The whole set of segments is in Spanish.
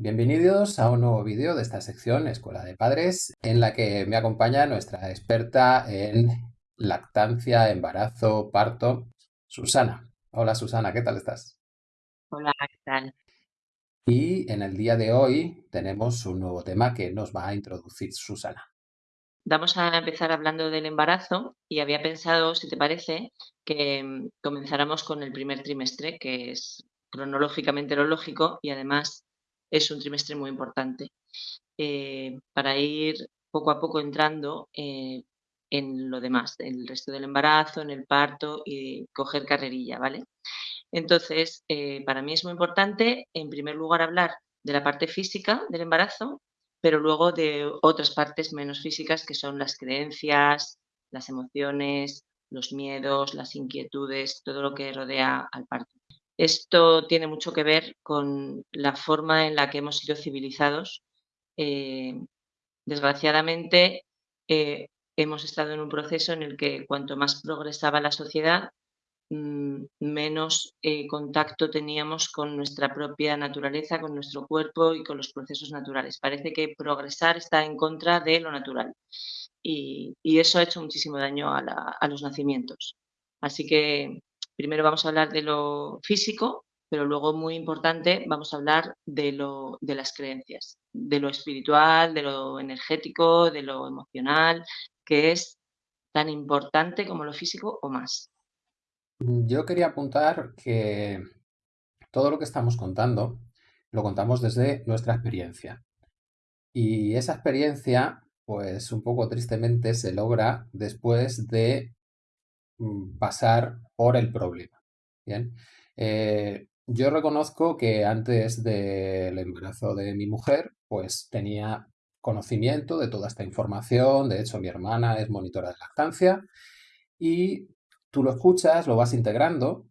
Bienvenidos a un nuevo vídeo de esta sección Escuela de Padres en la que me acompaña nuestra experta en lactancia, embarazo, parto, Susana. Hola Susana, ¿qué tal estás? Hola, ¿qué tal? Y en el día de hoy tenemos un nuevo tema que nos va a introducir Susana. Vamos a empezar hablando del embarazo y había pensado, si te parece, que mm, comenzáramos con el primer trimestre, que es cronológicamente lo lógico y además es un trimestre muy importante, eh, para ir poco a poco entrando eh, en lo demás, en el resto del embarazo, en el parto y coger carrerilla, ¿vale? Entonces, eh, para mí es muy importante, en primer lugar, hablar de la parte física del embarazo, pero luego de otras partes menos físicas que son las creencias, las emociones, los miedos, las inquietudes, todo lo que rodea al parto. Esto tiene mucho que ver con la forma en la que hemos sido civilizados. Eh, desgraciadamente, eh, hemos estado en un proceso en el que cuanto más progresaba la sociedad, mm, menos eh, contacto teníamos con nuestra propia naturaleza, con nuestro cuerpo y con los procesos naturales. Parece que progresar está en contra de lo natural y, eso ha hecho muchísimo daño a, a los nacimientos. Así que primero vamos a hablar de lo físico, pero luego muy importante vamos a hablar de, lo, de las creencias, de lo espiritual, de lo energético, de lo emocional, que es tan importante como lo físico o más. Yo quería apuntar que todo lo que estamos contando lo contamos desde nuestra experiencia. Y esa experiencia, pues un poco tristemente, se logra después de Mm, pasar por el problema. Bien. Eh, yo reconozco que antes del embarazo de mi mujer, pues tenía conocimiento de toda esta información. De hecho, mi hermana es monitora de lactancia y tú lo escuchas, lo vas integrando,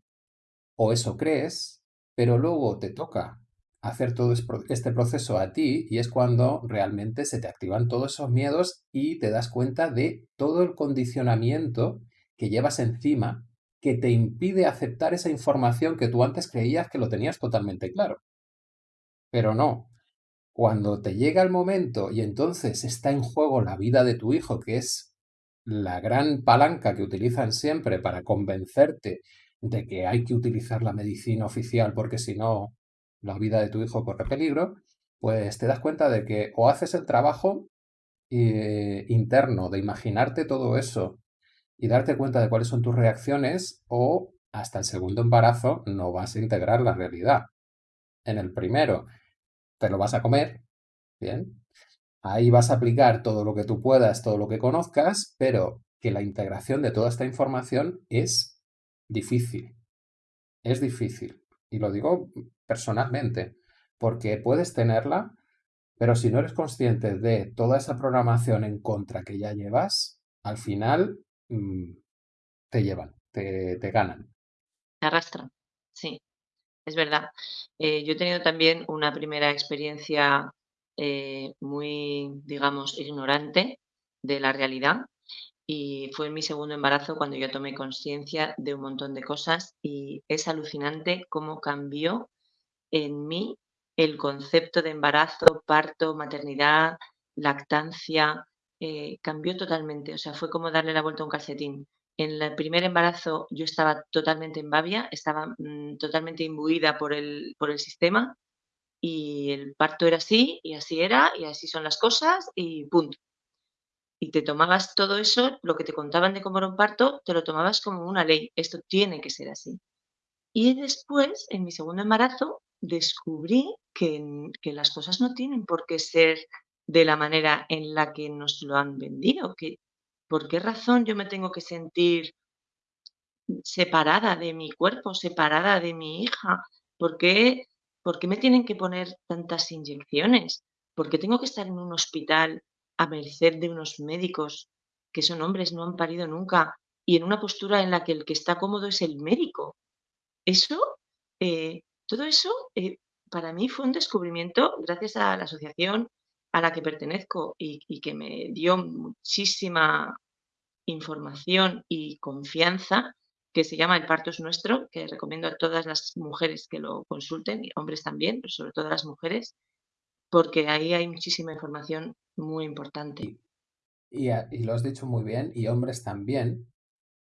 o eso crees, pero luego te toca hacer todo este proceso a ti y es cuando realmente se te activan todos esos miedos y te das cuenta de todo el condicionamiento que llevas encima que te impide aceptar esa información que tú antes creías que lo tenías totalmente claro. Pero no. Cuando te llega el momento y entonces está en juego la vida de tu hijo, que es la gran palanca que utilizan siempre para convencerte de que hay que utilizar la medicina oficial porque si no la vida de tu hijo corre peligro, pues te das cuenta de que o haces el trabajo eh, interno de imaginarte todo eso y darte cuenta de cuáles son tus reacciones o hasta el segundo embarazo no vas a integrar la realidad. En el primero te lo vas a comer, ¿bien? Ahí vas a aplicar todo lo que tú puedas, todo lo que conozcas, pero que la integración de toda esta información es difícil. Es difícil. Y lo digo personalmente, porque puedes tenerla, pero si no eres consciente de toda esa programación en contra que ya llevas, al final Mm, te llevan, te, ganan. Te arrastran, sí, es verdad. Eh, yo he tenido también una primera experiencia eh, muy, digamos, ignorante de la realidad y fue en mi segundo embarazo cuando yo tomé conciencia de un montón de cosas y es alucinante cómo cambió en mí el concepto de embarazo, parto, maternidad, lactancia, eh, cambió totalmente, o sea, fue como darle la vuelta a un calcetín. En el primer embarazo yo estaba totalmente en babia, estaba mm, totalmente imbuida por el, por el sistema y el parto era así y así era y así son las cosas y punto. Y te tomabas todo eso, lo que te contaban de cómo era un parto, te lo tomabas como una ley, esto tiene que ser así. Y después, en mi segundo embarazo, descubrí que, que las cosas no tienen por qué ser de la manera en la que nos lo han vendido. Que, ¿Por qué razón yo me tengo que sentir separada de mi cuerpo, separada de mi hija? ¿Por qué, ¿Por qué me tienen que poner tantas inyecciones? ¿Por qué tengo que estar en un hospital a merced de unos médicos que son hombres, no han parido nunca, y en una postura en la que el que está cómodo es el médico? Eso, eh, todo eso, eh, para mí fue un descubrimiento gracias a la asociación a la que pertenezco y, que me dio muchísima información y confianza, que se llama El parto es nuestro, que recomiendo a todas las mujeres que lo consulten, y hombres también, pero sobre todo a las mujeres, porque ahí hay muchísima información muy importante. Y, lo has dicho muy bien, y hombres también,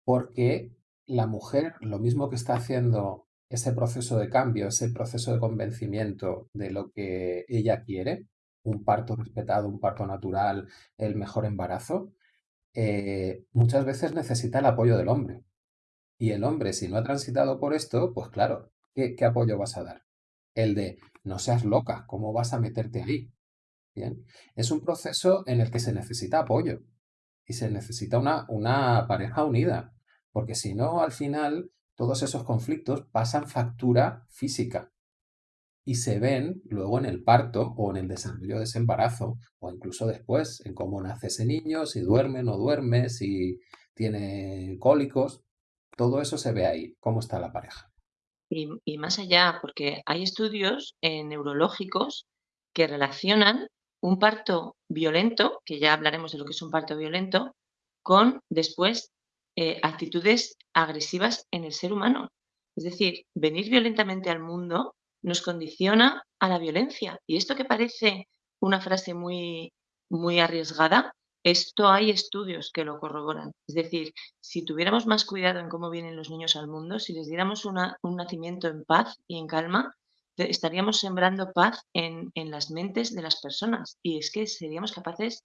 porque la mujer, lo mismo que está haciendo ese proceso de cambio, ese proceso de convencimiento de lo que ella quiere, un parto respetado, un parto natural, el mejor embarazo, eh, muchas veces necesita el apoyo del hombre. Y el hombre, si no ha transitado por esto, pues claro, ¿qué, qué apoyo vas a dar? El de, no seas loca, ¿cómo vas a meterte ahí? Bien, es un proceso en el que se necesita apoyo y se necesita una, una pareja unida, porque si no, al final, todos esos conflictos pasan factura física y se ven luego en el parto o en el desarrollo de ese embarazo o incluso después en cómo nace ese niño, si duerme, no duerme, si tiene cólicos, todo eso se ve ahí, cómo está la pareja. Y, más allá, porque hay estudios eh, neurológicos que relacionan un parto violento, que ya hablaremos de lo que es un parto violento, con después eh, actitudes agresivas en el ser humano. Es decir, venir violentamente al mundo nos condiciona a la violencia. Y esto que parece una frase muy, muy arriesgada, esto hay estudios que lo corroboran. Es decir, si tuviéramos más cuidado en cómo vienen los niños al mundo, si les diéramos una, un nacimiento en paz y en calma, estaríamos sembrando paz en, en, las mentes de las personas. Y es que seríamos capaces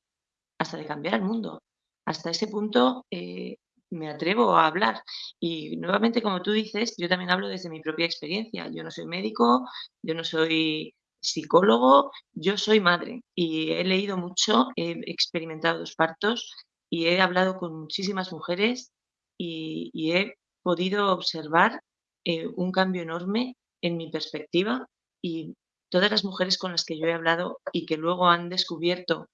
hasta de cambiar el mundo. Hasta ese punto eh, me atrevo a hablar. Y nuevamente, como tú dices, yo también hablo desde mi propia experiencia. Yo no soy médico, yo no soy psicólogo, yo soy madre y he leído mucho, he experimentado dos partos y he hablado con muchísimas mujeres y, y he podido observar eh, un cambio enorme en mi perspectiva y todas las mujeres con las que yo he hablado y que luego han descubierto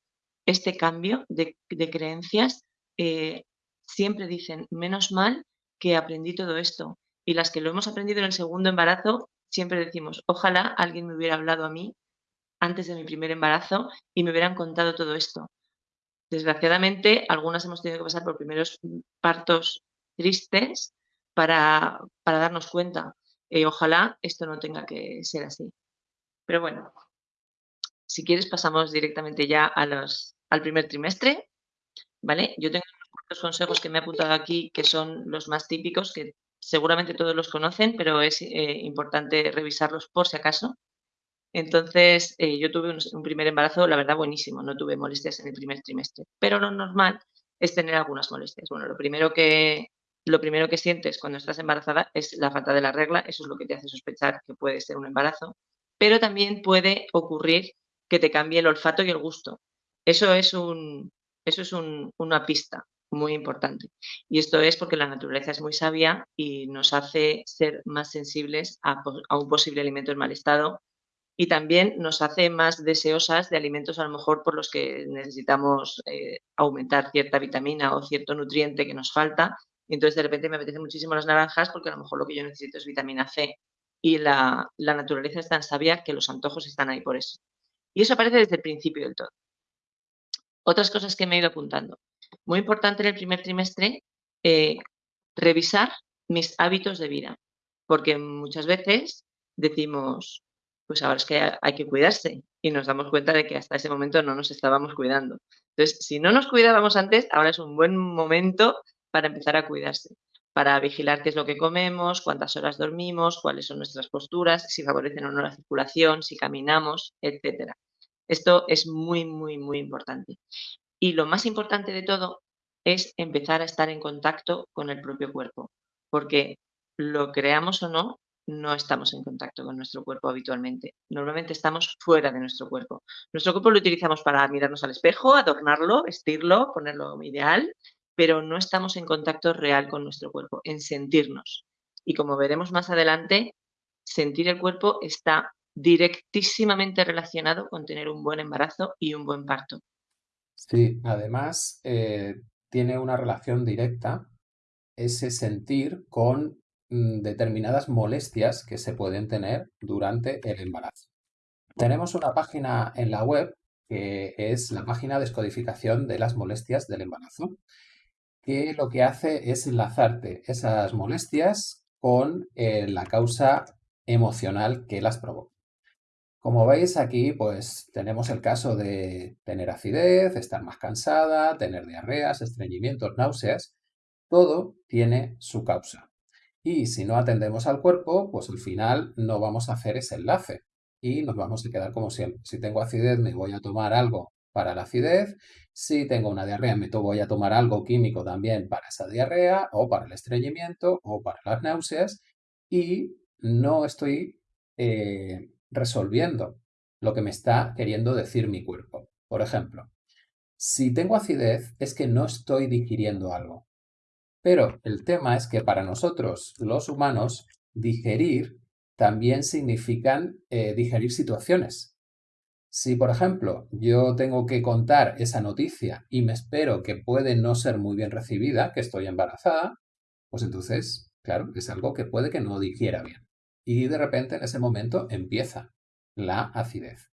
este cambio de, de creencias eh, siempre dicen, menos mal que aprendí todo esto. Y las que lo hemos aprendido en el segundo embarazo, siempre decimos, ojalá alguien me hubiera hablado a mí antes de mi primer embarazo y me hubieran contado todo esto. Desgraciadamente, algunas hemos tenido que pasar por primeros partos tristes para, para darnos cuenta. Eh, ojalá esto no tenga que ser así. Pero bueno, si quieres pasamos directamente ya a los, al primer trimestre. ¿Vale? Yo tengo los consejos que me he apuntado aquí, que son los más típicos, que seguramente todos los conocen, pero es eh, importante revisarlos por si acaso. Entonces, eh, yo tuve un, primer embarazo, la verdad, buenísimo, no tuve molestias en el primer trimestre, pero lo normal es tener algunas molestias. Bueno, lo primero que, lo primero que sientes cuando estás embarazada es la falta de la regla, eso es lo que te hace sospechar que puede ser un embarazo, pero también puede ocurrir que te cambie el olfato y el gusto. Eso es, un, eso es un, una pista muy importante. Y esto es porque la naturaleza es muy sabia y nos hace ser más sensibles a, un posible alimento en mal estado y también nos hace más deseosas de alimentos a lo mejor por los que necesitamos eh, aumentar cierta vitamina o cierto nutriente que nos falta. Y entonces de repente me apetece muchísimo las naranjas porque a lo mejor lo que yo necesito es vitamina C y la, la naturaleza es tan sabia que los antojos están ahí por eso. Y eso aparece desde el principio del todo. Otras cosas que me he ido apuntando. Muy importante en el primer trimestre, eh, revisar mis hábitos de vida, porque muchas veces decimos, pues ahora es que hay que cuidarse y nos damos cuenta de que hasta ese momento no nos estábamos cuidando. Entonces, si no nos cuidábamos antes, ahora es un buen momento para empezar a cuidarse, para vigilar qué es lo que comemos, cuántas horas dormimos, cuáles son nuestras posturas, si favorecen o no la circulación, si caminamos, etcétera. Esto es muy, muy, muy importante. Y lo más importante de todo es empezar a estar en contacto con el propio cuerpo, porque lo creamos o no, no estamos en contacto con nuestro cuerpo habitualmente. Normalmente estamos fuera de nuestro cuerpo. Nuestro cuerpo lo utilizamos para mirarnos al espejo, adornarlo, vestirlo, ponerlo ideal, pero no estamos en contacto real con nuestro cuerpo, en sentirnos. Y como veremos más adelante, sentir el cuerpo está directísimamente relacionado con tener un buen embarazo y un buen parto. Sí, además eh, tiene una relación directa ese sentir con mm, determinadas molestias que se pueden tener durante el embarazo. Tenemos una página en la web que es la página de descodificación de las molestias del embarazo, que lo que hace es enlazarte esas molestias con eh, la causa emocional que las provoca. Como veis aquí, pues tenemos el caso de tener acidez, estar más cansada, tener diarreas, estreñimientos, náuseas. Todo tiene su causa. Y si no atendemos al cuerpo, pues al final no vamos a hacer ese enlace y nos vamos a quedar como siempre. Si tengo acidez, me voy a tomar algo para la acidez. Si tengo una diarrea, me voy a tomar algo químico también para esa diarrea o para el estreñimiento o para las náuseas y no estoy eh, resolviendo lo que me está queriendo decir mi cuerpo. Por ejemplo, si tengo acidez es que no estoy digiriendo algo. Pero el tema es que para nosotros, los humanos, digerir también significan eh, digerir situaciones. Si, por ejemplo, yo tengo que contar esa noticia y me espero que puede no ser muy bien recibida, que estoy embarazada, pues entonces, claro, es algo que puede que no digiera bien. Y de repente en ese momento empieza la acidez.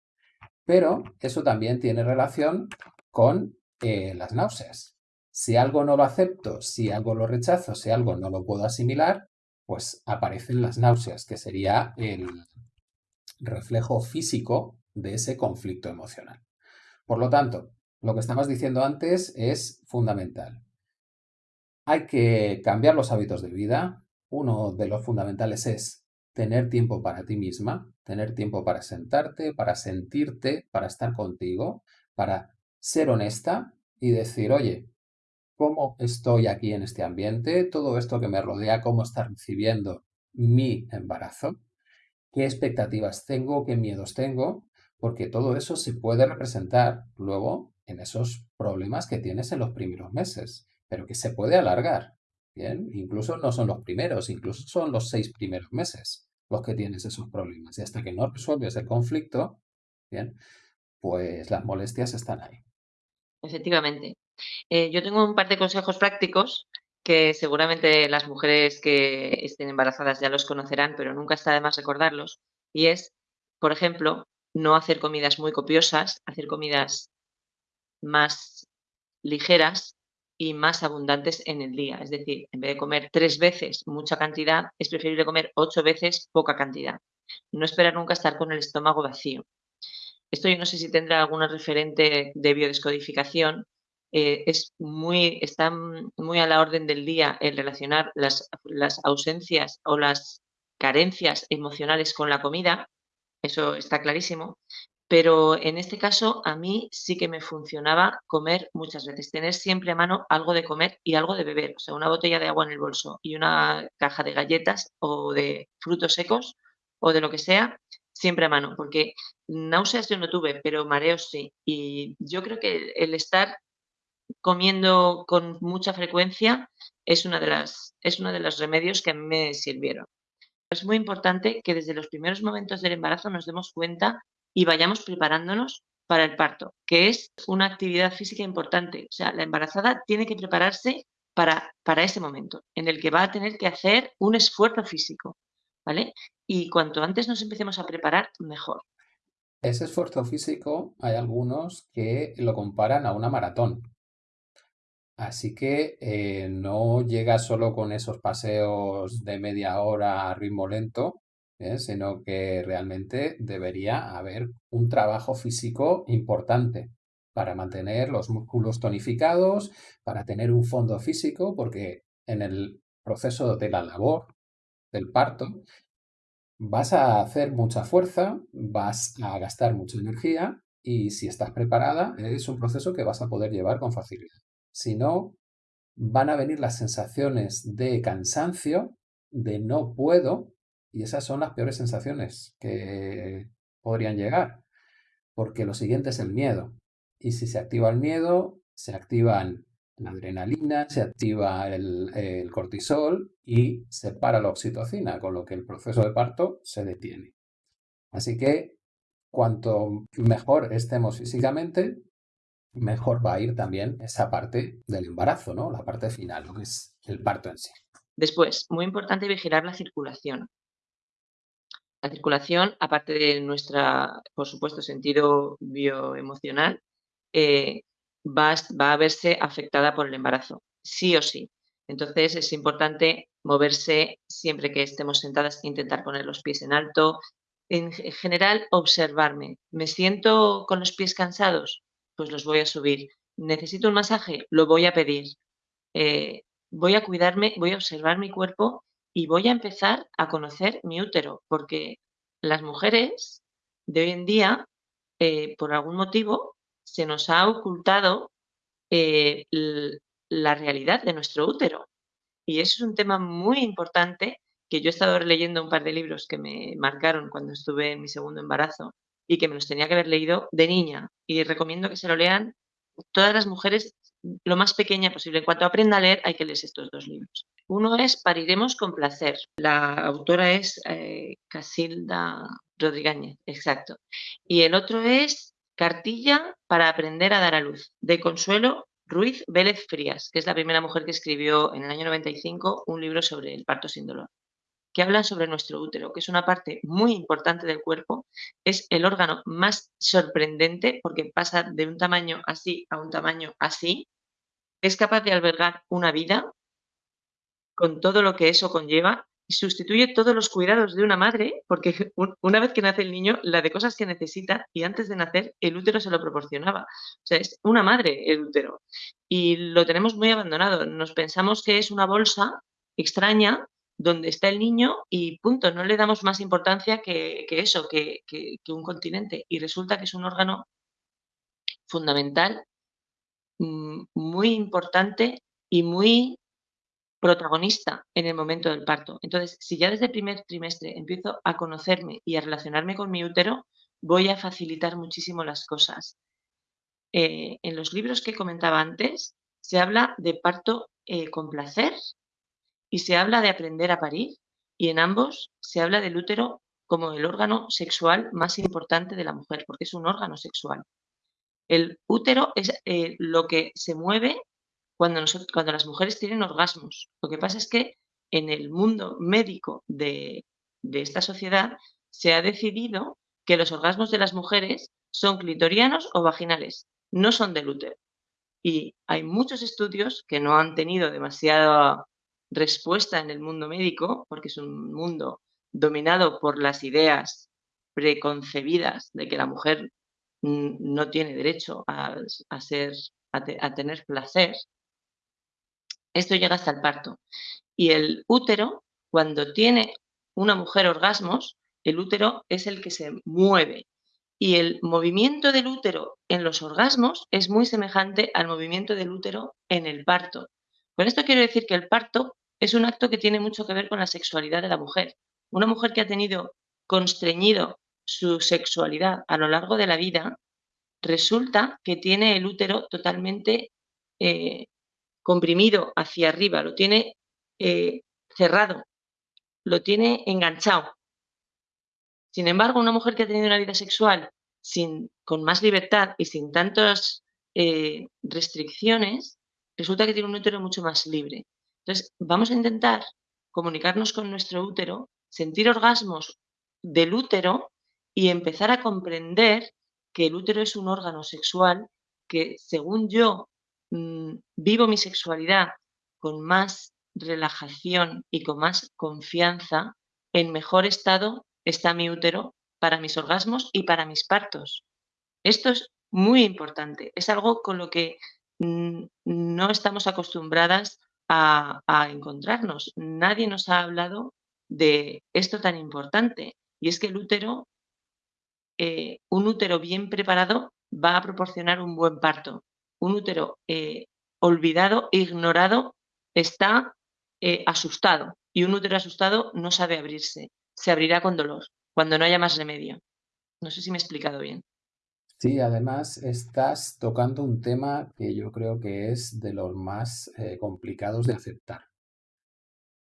Pero eso también tiene relación con eh, las náuseas. Si algo no lo acepto, si algo lo rechazo, si algo no lo puedo asimilar, pues aparecen las náuseas, que sería el reflejo físico de ese conflicto emocional. Por lo tanto, lo que estabas diciendo antes es fundamental. Hay que cambiar los hábitos de vida. Uno de los fundamentales es tener tiempo para ti misma, tener tiempo para sentarte, para sentirte, para estar contigo, para ser honesta y decir, oye, ¿cómo estoy aquí en este ambiente? Todo esto que me rodea, ¿cómo está recibiendo mi embarazo? ¿Qué expectativas tengo? ¿Qué miedos tengo? Porque todo eso se puede representar luego en esos problemas que tienes en los primeros meses, pero que se puede alargar. Bien, incluso no son los primeros, incluso son los seis primeros meses los que tienes esos problemas. Y hasta que no resuelves el conflicto, bien, pues las molestias están ahí. Efectivamente. Eh, yo tengo un par de consejos prácticos que seguramente las mujeres que estén embarazadas ya los conocerán, pero nunca está de más recordarlos. Y es, por ejemplo, no hacer comidas muy copiosas, hacer comidas más ligeras y más abundantes en el día. Es decir, en vez de comer tres veces mucha cantidad, es preferible comer ocho veces poca cantidad. No esperar nunca estar con el estómago vacío. Esto yo no sé si tendrá alguna referente de biodescodificación. Eh, es muy, está muy a la orden del día el relacionar las ausencias o las carencias emocionales con la comida. Eso está clarísimo. Pero en este caso, a mí sí que me funcionaba comer muchas veces, tener siempre a mano algo de comer y algo de beber, o sea, una botella de agua en el bolso y una caja de galletas o de frutos secos o de lo que sea, siempre a mano, porque náuseas yo no tuve, pero mareos sí. Y yo creo que el estar comiendo con mucha frecuencia es una de las es uno de los remedios que a mí me sirvieron. Es muy importante que desde los primeros momentos del embarazo nos demos cuenta y vayamos preparándonos para el parto, que es una actividad física importante. O sea, la embarazada tiene que prepararse para, para ese momento, en el que va a tener que hacer un esfuerzo físico, ¿vale? Y cuanto antes nos empecemos a preparar, mejor. Ese esfuerzo físico, hay algunos que lo comparan a una maratón. Así que eh, no llega solo con esos paseos de media hora a ritmo lento, ¿eh? sino que realmente debería haber un trabajo físico importante para mantener los músculos tonificados, para tener un fondo físico, porque en el proceso de la labor del parto vas a hacer mucha fuerza, vas a gastar mucha energía y si estás preparada es un proceso que vas a poder llevar con facilidad. Si no, van a venir las sensaciones de cansancio, de no puedo, y esas son las peores sensaciones que podrían llegar, porque lo siguiente es el miedo. Y si se activa el miedo, se activan la adrenalina, se activa el, cortisol y se para la oxitocina, con lo que el proceso de parto se detiene. Así que cuanto mejor estemos físicamente, mejor va a ir también esa parte del embarazo, ¿no? La parte final, lo que es el parto en sí. Después, muy importante vigilar la circulación. La circulación, aparte de nuestra, por supuesto, sentido bioemocional, eh, va, va a verse afectada por el embarazo, sí o sí. Entonces es importante moverse siempre que estemos sentadas, intentar poner los pies en alto, en general, observarme. ¿Me siento con los pies cansados? Pues los voy a subir. ¿Necesito un masaje? Lo voy a pedir. Eh, voy a cuidarme, voy a observar mi cuerpo y voy a empezar a conocer mi útero, porque las mujeres de hoy en día, eh, por algún motivo, se nos ha ocultado eh, la realidad de nuestro útero. Y eso es un tema muy importante que yo he estado leyendo un par de libros que me marcaron cuando estuve en mi segundo embarazo y que me los tenía que haber leído de niña. Y recomiendo que se lo lean todas las mujeres lo más pequeña posible. En cuanto aprenda a leer, hay que leer estos dos libros. Uno es Pariremos con placer. La autora es eh, Casilda Rodríguez, exacto. Y el otro es Cartilla para aprender a dar a luz, de Consuelo Ruiz Vélez Frías, que es la primera mujer que escribió en el año 95 un libro sobre el parto sin dolor que hablan sobre nuestro útero, que es una parte muy importante del cuerpo, es el órgano más sorprendente porque pasa de un tamaño así a un tamaño así, es capaz de albergar una vida con todo lo que eso conlleva y sustituye todos los cuidados de una madre, porque una vez que nace el niño, la de cosas que necesita, y antes de nacer, el útero se lo proporcionaba. O sea, es una madre el útero. Y lo tenemos muy abandonado. Nos pensamos que es una bolsa extraña donde está el niño y punto, no le damos más importancia que, eso, que, un continente. Y resulta que es un órgano fundamental, mm, muy importante y muy protagonista en el momento del parto. Entonces, si ya desde el primer trimestre empiezo a conocerme y a relacionarme con mi útero, voy a facilitar muchísimo las cosas. Eh, en los libros que comentaba antes, se habla de parto eh, con placer y se habla de aprender a parir y en ambos se habla del útero como el órgano sexual más importante de la mujer, porque es un órgano sexual. El útero es eh, lo que se mueve cuando, las mujeres tienen orgasmos. Lo que pasa es que en el mundo médico de, esta sociedad se ha decidido que los orgasmos de las mujeres son clitorianos o vaginales, no son del útero. Y hay muchos estudios que no han tenido demasiada respuesta en el mundo médico, porque es un mundo dominado por las ideas preconcebidas de que la mujer no tiene derecho a, tener placer, esto llega hasta el parto. Y el útero, cuando tiene una mujer orgasmos, el útero es el que se mueve. Y el movimiento del útero en los orgasmos es muy semejante al movimiento del útero en el parto. Con esto quiero decir que el parto es un acto que tiene mucho que ver con la sexualidad de la mujer. Una mujer que ha tenido constreñido su sexualidad a lo largo de la vida, resulta que tiene el útero totalmente eh, comprimido hacia arriba, lo tiene eh, cerrado, lo tiene enganchado. Sin embargo, una mujer que ha tenido una vida sexual sin, con más libertad y sin tantas eh, restricciones, resulta que tiene un útero mucho más libre. Entonces, vamos a intentar comunicarnos con nuestro útero, sentir orgasmos del útero y empezar a comprender que el útero es un órgano sexual que, según yo, mm, vivo mi sexualidad con más relajación y con más confianza, en mejor estado está mi útero para mis orgasmos y para mis partos. Esto es muy importante, es algo con lo que no estamos acostumbradas a, encontrarnos. Nadie nos ha hablado de esto tan importante y es que el útero, eh, un útero bien preparado va a proporcionar un buen parto. Un útero eh, olvidado, ignorado, está eh, asustado y un útero asustado no sabe abrirse, se abrirá con dolor, cuando no haya más remedio. No sé si me he explicado bien. Sí, además estás tocando un tema que yo creo que es de los más eh, complicados de aceptar.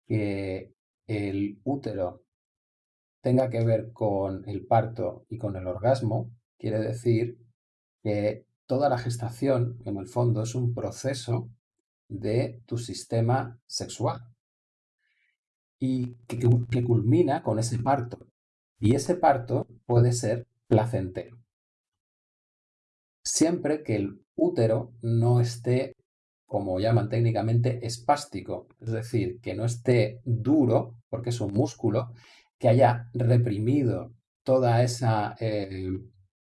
Que el útero tenga que ver con el parto y con el orgasmo, quiere decir que toda la gestación, en el fondo, es un proceso de tu sistema sexual y que culmina con ese parto. Y ese parto puede ser placentero siempre que el útero no esté, como llaman técnicamente, espástico, es decir, que no esté duro, porque es un músculo, que haya reprimido toda esa eh,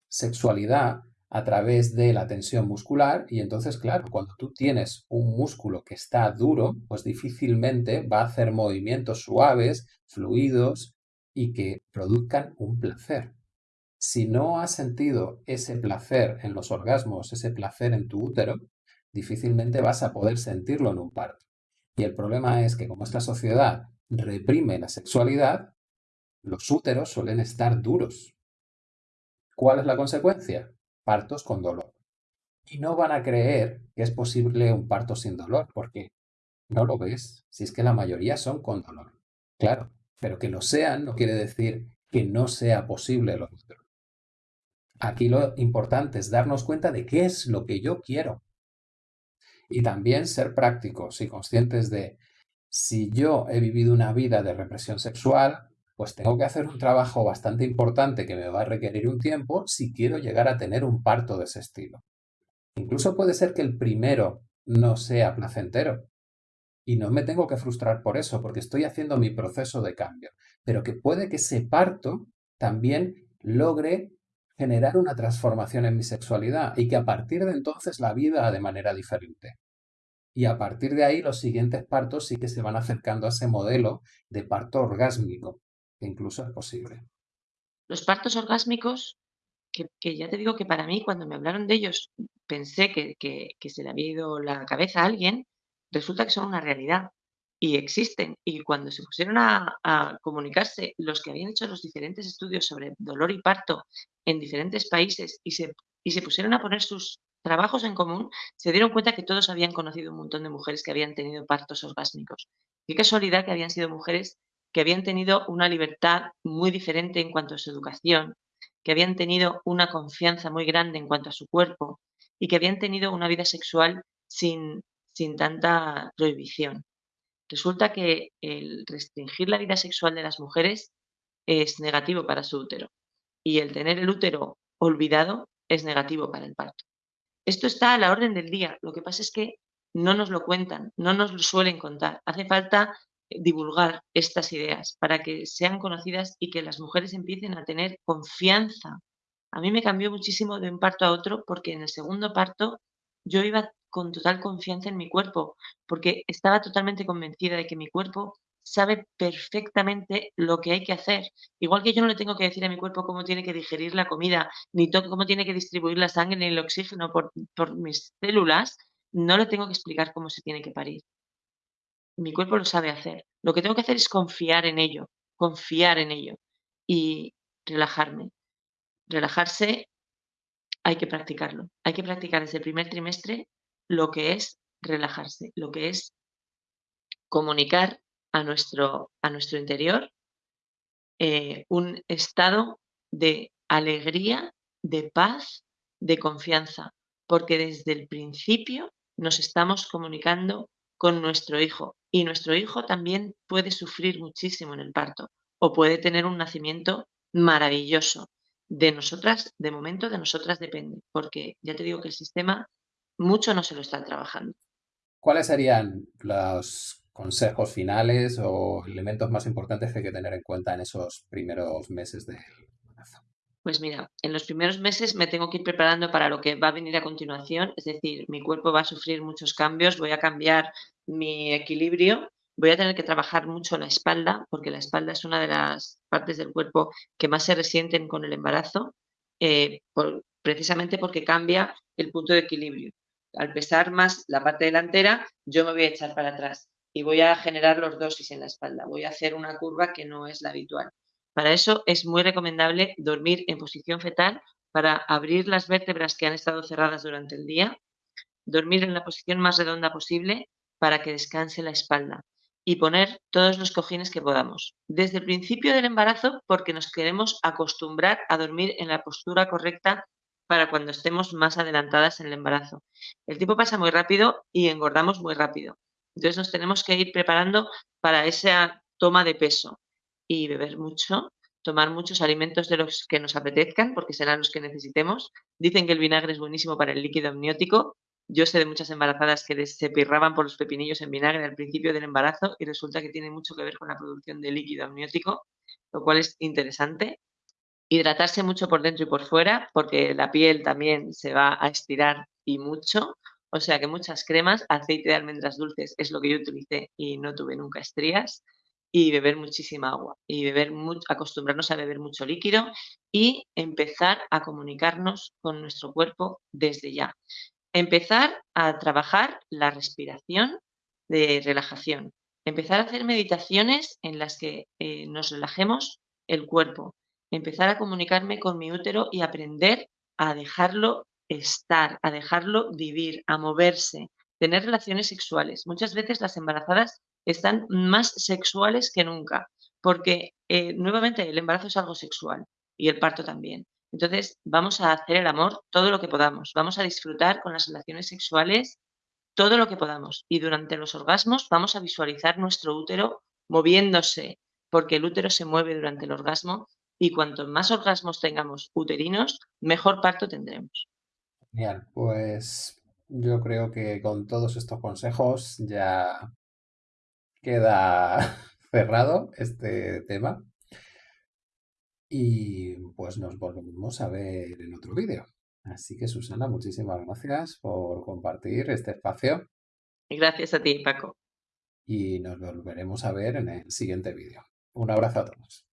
sexualidad a través de la tensión muscular y entonces, claro, cuando tú tienes un músculo que está duro, pues difícilmente va a hacer movimientos suaves, fluidos y que produzcan un placer. Si no has sentido ese placer en los orgasmos, ese placer en tu útero, difícilmente vas a poder sentirlo en un parto. Y el problema es que como esta sociedad reprime la sexualidad, los úteros suelen estar duros. ¿Cuál es la consecuencia? Partos con dolor. Y no van a creer que es posible un parto sin dolor, porque no lo ves, si es que la mayoría son con dolor. Claro, pero que lo sean no quiere decir que no sea posible lo otro. Aquí lo importante es darnos cuenta de qué es lo que yo quiero. Y también ser prácticos y conscientes de si yo he vivido una vida de represión sexual, pues tengo que hacer un trabajo bastante importante que me va a requerir un tiempo si quiero llegar a tener un parto de ese estilo. Incluso puede ser que el primero no sea placentero. Y no me tengo que frustrar por eso, porque estoy haciendo mi proceso de cambio. Pero que puede que ese parto también logre generar una transformación en mi sexualidad y que a partir de entonces la vida de manera diferente. Y a partir de ahí los siguientes partos sí que se van acercando a ese modelo de parto orgásmico, incluso es posible. Los partos orgásmicos, que, ya te digo que para mí, cuando me hablaron de ellos, pensé que, se le había ido la cabeza a alguien, resulta que son una realidad y existen. Y cuando se pusieron a, a, comunicarse los que habían hecho los diferentes estudios sobre dolor y parto en diferentes países y se, y se pusieron a poner sus trabajos en común, se dieron cuenta que todos habían conocido un montón de mujeres que habían tenido partos orgásmicos. Qué casualidad que habían sido mujeres que habían tenido una libertad muy diferente en cuanto a su educación, que habían tenido una confianza muy grande en cuanto a su cuerpo y que habían tenido una vida sexual sin, sin tanta prohibición. Resulta que el restringir la vida sexual de las mujeres es negativo para su útero y el tener el útero olvidado es negativo para el parto. Esto está a la orden del día. Lo que pasa es que no nos lo cuentan, no nos lo suelen contar. Hace falta divulgar estas ideas para que sean conocidas y que las mujeres empiecen a tener confianza. A mí me cambió muchísimo de un parto a otro porque en el segundo parto yo iba con total confianza en mi cuerpo, porque estaba totalmente convencida de que mi cuerpo sabe perfectamente lo que hay que hacer. Igual que yo no le tengo que decir a mi cuerpo cómo tiene que digerir la comida, ni cómo tiene que distribuir la sangre ni el oxígeno por, por mis células, no le tengo que explicar cómo se tiene que parir mi cuerpo lo sabe hacer. Lo que tengo que hacer es confiar en ello, confiar en ello y relajarme. Relajarse hay que practicarlo. Hay que practicar desde el primer trimestre lo que es relajarse, lo que es comunicar a nuestro, a nuestro interior eh, un estado de alegría, de paz, de confianza, porque desde el principio nos estamos comunicando con nuestro hijo y nuestro hijo también puede sufrir muchísimo en el parto o puede tener un nacimiento maravilloso. De nosotras, de momento, de nosotras depende, porque ya te digo que el sistema mucho no se lo está trabajando. ¿Cuáles serían los consejos finales o elementos más importantes que hay que tener en cuenta en esos primeros meses del? Pues mira, en los primeros meses me tengo que ir preparando para lo que va a venir a continuación, es decir, mi cuerpo va a sufrir muchos cambios, voy a cambiar mi equilibrio, voy a tener que trabajar mucho la espalda, porque la espalda es una de las partes del cuerpo que más se resienten con el embarazo, eh, precisamente porque cambia el punto de equilibrio. Al pesar más la parte delantera, yo me voy a echar para atrás y voy a generar lordosis en la espalda. Voy a hacer una curva que no es la habitual. Para eso es muy recomendable dormir en posición fetal para abrir las vértebras que han estado cerradas durante el día, dormir en la posición más redonda posible para que descanse la espalda y poner todos los cojines que podamos. Desde el principio del embarazo, porque nos queremos acostumbrar a dormir en la postura correcta para cuando estemos más adelantadas en el embarazo. El tiempo pasa muy rápido y engordamos muy rápido. Entonces nos tenemos que ir preparando para esa toma de peso y beber mucho, tomar muchos alimentos de los que nos apetezcan, porque serán los que necesitemos. Dicen que el vinagre es buenísimo para el líquido amniótico, yo sé de muchas embarazadas que se pirraban por los pepinillos en vinagre al principio del embarazo y resulta que tiene mucho que ver con la producción de líquido amniótico, lo cual es interesante. Hidratarse mucho por dentro y por fuera, porque la piel también se va a estirar y mucho, o sea que muchas cremas, aceite de almendras dulces es lo que yo utilicé y no tuve nunca estrías, y beber muchísima agua, y beber acostumbrarnos a beber mucho líquido y empezar a comunicarnos con nuestro cuerpo desde ya. Empezar a trabajar la respiración de relajación, empezar a hacer meditaciones en las que, eh, nos relajemos el cuerpo, empezar a comunicarme con mi útero y aprender a dejarlo estar, a dejarlo vivir, a moverse, tener relaciones sexuales. Muchas veces las embarazadas están más sexuales que nunca, porque, eh, nuevamente el embarazo es algo sexual y el parto también. Entonces, vamos a hacer el amor todo lo que podamos, vamos a disfrutar con las relaciones sexuales todo lo que podamos y durante los orgasmos vamos a visualizar nuestro útero moviéndose, porque el útero se mueve durante el orgasmo y cuanto más orgasmos tengamos uterinos, mejor parto tendremos. Genial, pues yo creo que con todos estos consejos ya queda cerrado este tema y pues nos volvemos a ver en otro vídeo. Así que Susana, muchísimas gracias por compartir este espacio gracias a ti, Paco. y nos volveremos a ver en el siguiente vídeo. Un abrazo a todos.